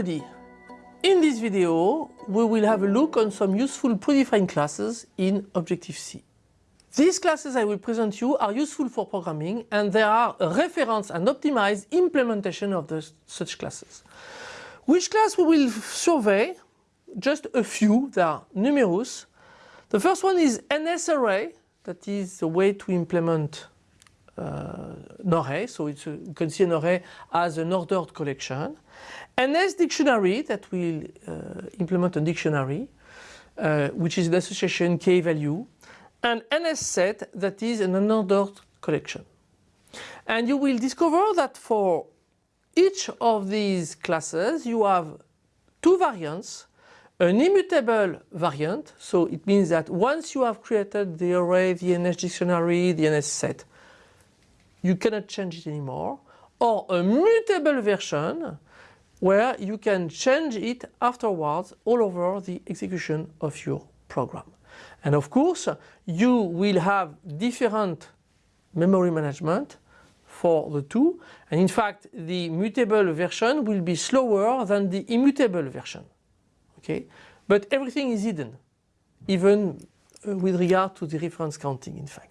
everybody! In this video, we will have a look on some useful predefined classes in Objective-C. These classes I will present you are useful for programming and they are a reference and optimized implementation of the, such classes. Which class we will survey? Just a few, they are numerous. The first one is NSArray, that is a way to implement uh, so it's a, you can see as an ordered collection. NS dictionary that will uh, implement a dictionary, uh, which is an association k value, and NS set that is an unordered collection. And you will discover that for each of these classes you have two variants an immutable variant, so it means that once you have created the array, the NS dictionary, the NS set, you cannot change it anymore, or a mutable version where you can change it afterwards all over the execution of your program. And of course, you will have different memory management for the two. And in fact, the mutable version will be slower than the immutable version. Okay, But everything is hidden, even uh, with regard to the reference counting, in fact.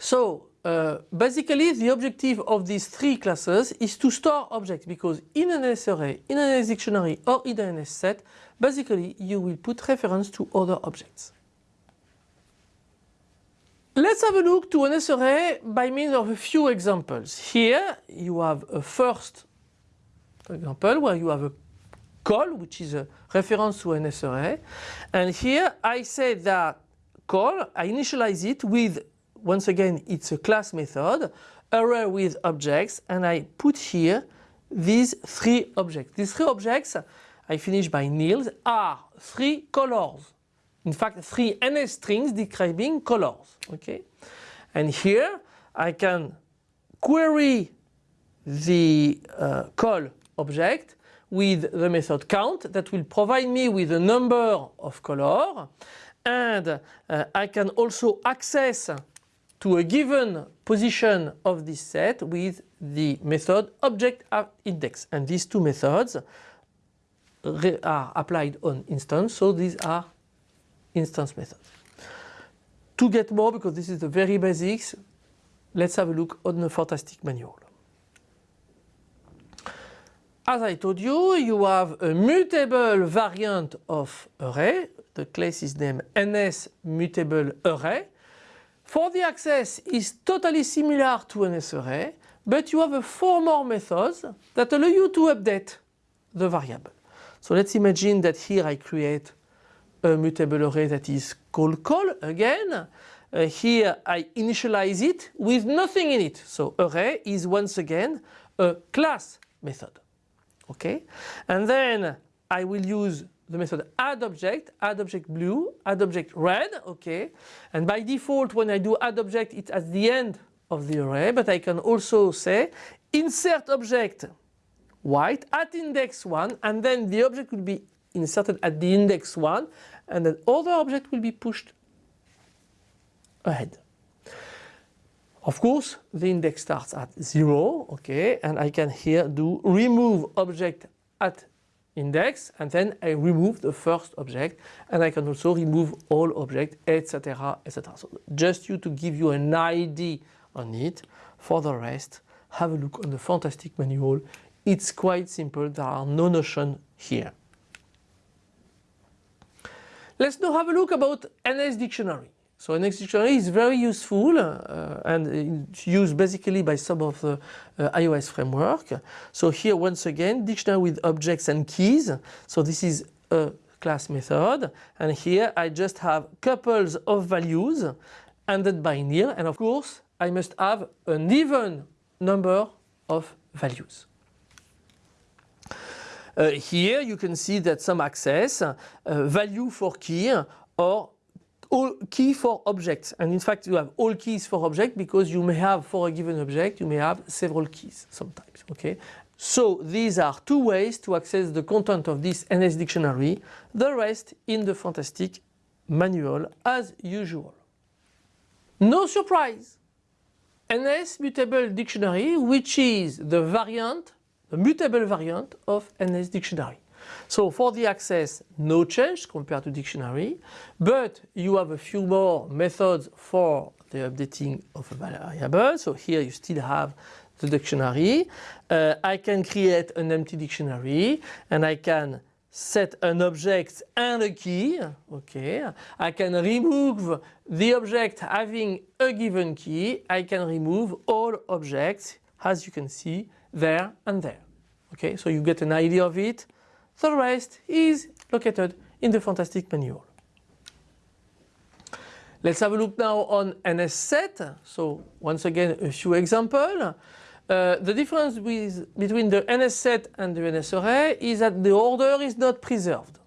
So uh, basically the objective of these three classes is to store objects because in an array, in an dictionary or in an set, basically you will put reference to other objects. Let's have a look to an array by means of a few examples. Here you have a first example where you have a call which is a reference to an array and here I say that call, I initialize it with once again it's a class method, array with objects and I put here these three objects. These three objects I finish by nils are three colors. In fact three NS strings describing colors. Okay, And here I can query the uh, call object with the method count that will provide me with a number of color and uh, I can also access to a given position of this set with the method object index and these two methods are applied on instance so these are instance methods. To get more because this is the very basics let's have a look on the fantastic manual. As I told you, you have a mutable variant of array. The class is named NS mutable array for the access is totally similar to NSArray, but you have a four more methods that allow you to update the variable. So let's imagine that here I create a mutable array that is called call again. Uh, here I initialize it with nothing in it. So array is once again a class method. Okay, and then I will use the method add object, add object blue, add object red, okay. And by default when I do add object it's at the end of the array but I can also say insert object white at index 1 and then the object will be inserted at the index 1 and then other object will be pushed ahead. Of course the index starts at 0 okay and I can here do remove object at index and then I remove the first object and I can also remove all objects etc etc. So just you to give you an idea on it. For the rest have a look on the fantastic manual. It's quite simple there are no notion here. Let's now have a look about NS dictionary. So NS dictionary is very useful uh, and it's used basically by some of the uh, iOS framework. So here once again dictionary with objects and keys. So this is a class method and here I just have couples of values ended by nil and of course I must have an even number of values. Uh, here you can see that some access uh, value for key or all key for objects. And in fact you have all keys for object because you may have for a given object you may have several keys sometimes okay? So these are two ways to access the content of this NS dictionary. The rest in the fantastic manual as usual. No surprise! NS mutable dictionary which is the variant the mutable variant of NS Dictionary. So for the access, no change compared to dictionary, but you have a few more methods for the updating of a variable. So here you still have the dictionary. Uh, I can create an empty dictionary and I can set an object and a key. Okay. I can remove the object having a given key. I can remove all objects as you can see there and there. Okay, so you get an idea of it. The rest is located in the fantastic manual. Let's have a look now on NS set. So once again a few examples. Uh, the difference with, between the NS set and the NS array is that the order is not preserved.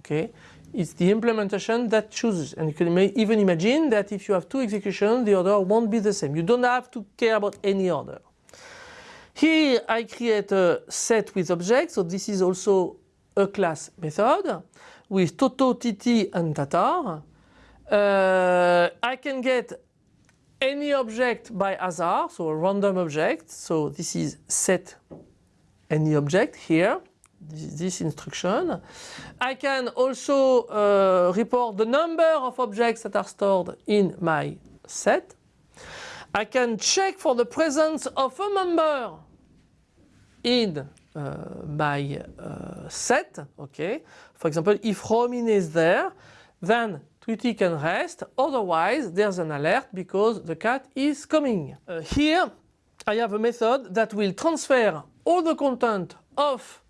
Okay, It's the implementation that chooses and you can even imagine that if you have two executions the order won't be the same. You don't have to care about any order. Here I create a set with objects so this is also a class method with Toto, Titi and Tatar. Uh, I can get any object by hazard, so a random object. So this is set any object here, this, this instruction. I can also uh, report the number of objects that are stored in my set. I can check for the presence of a member in uh, my uh, set. Okay, for example, if Romin is there, then Tweety can rest, otherwise there's an alert because the cat is coming. Uh, here I have a method that will transfer all the content of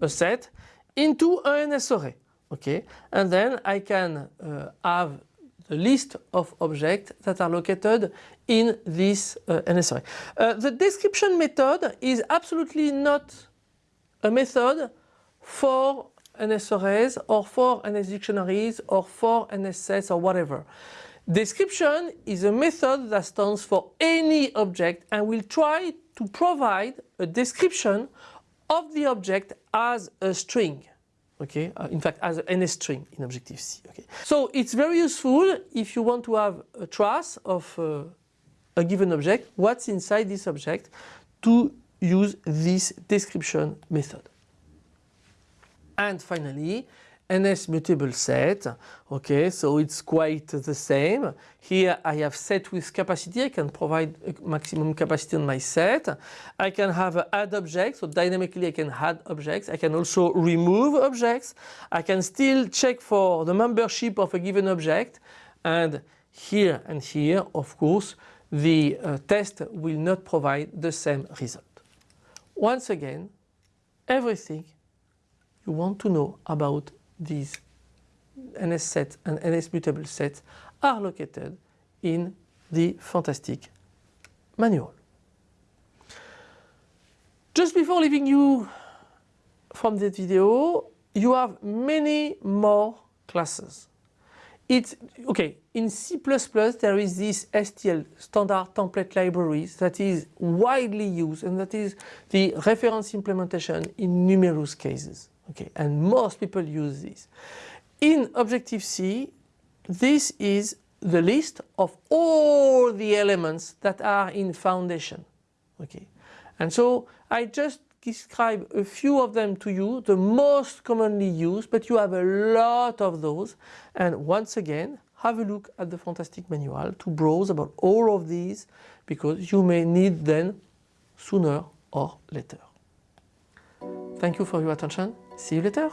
a set into an NS array. Okay, and then I can uh, have the list of objects that are located in this uh. Uh, the description method is absolutely not a method for NS or for NS dictionaries or for NSS or whatever. Description is a method that stands for any object and will try to provide a description of the object as a string. Okay, uh, in fact as an string in Objective-C. Okay, so it's very useful if you want to have a trace of uh, a given object, what's inside this object, to use this description method. And finally, NS mutable set. Okay, so it's quite the same. Here I have set with capacity. I can provide maximum capacity on my set. I can have add objects. So dynamically I can add objects. I can also remove objects. I can still check for the membership of a given object. And here and here, of course, the uh, test will not provide the same result. Once again, everything you want to know about these NS sets and NS mutable sets are located in the fantastic manual. Just before leaving you from this video, you have many more classes. It's okay in C++ there is this STL standard template libraries that is widely used and that is the reference implementation in numerous cases. Okay, and most people use this. In Objective-C, this is the list of all the elements that are in Foundation. Okay, and so I just describe a few of them to you, the most commonly used, but you have a lot of those. And once again, have a look at the fantastic manual to browse about all of these because you may need them sooner or later. Thank you for your attention. See you later.